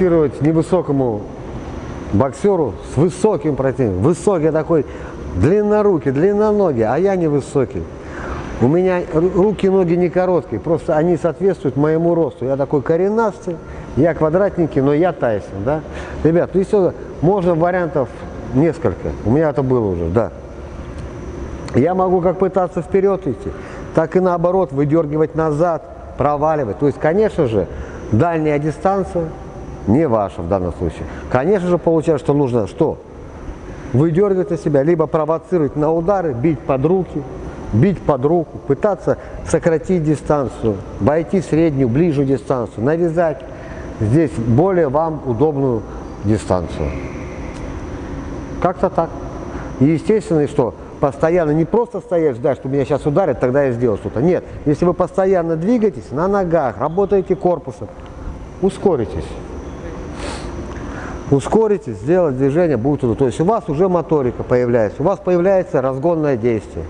боксировать невысокому боксеру с высоким противником. Высокий такой, длиннорукий, длинноногий, а я невысокий. У меня руки и ноги не короткие, просто они соответствуют моему росту. Я такой коренастый, я квадратненький, но я Тайсон, да? Ребят, ну все, можно вариантов несколько. У меня это было уже, да. Я могу как пытаться вперед идти, так и наоборот выдергивать назад, проваливать. То есть, конечно же, дальняя дистанция не ваша в данном случае. Конечно же, получается, что нужно что? Выдергивать на себя, либо провоцировать на удары, бить под руки, бить под руку, пытаться сократить дистанцию, войти среднюю, ближнюю дистанцию, навязать здесь более вам удобную дистанцию. Как-то так. И естественно, что постоянно не просто стоять, ждать, что меня сейчас ударят, тогда я сделаю что-то. Нет, если вы постоянно двигаетесь на ногах, работаете корпусом, ускоритесь. Ускоритесь, сделать движение будет туда. То есть у вас уже моторика появляется, у вас появляется разгонное действие,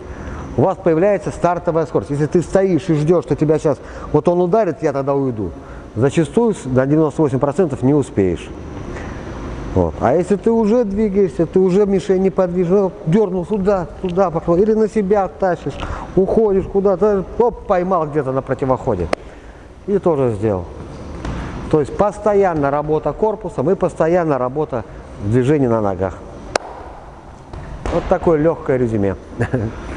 у вас появляется стартовая скорость. Если ты стоишь и ждешь, что тебя сейчас, вот он ударит, я тогда уйду, зачастую на 98% не успеешь. Вот. А если ты уже двигаешься, ты уже мишень неподвижно, дернул сюда, туда пошел, или на себя тащишь, уходишь куда-то, оп, поймал где-то на противоходе. И тоже сделал. То есть постоянно работа корпусом и постоянно работа движения на ногах. Вот такое легкое резюме.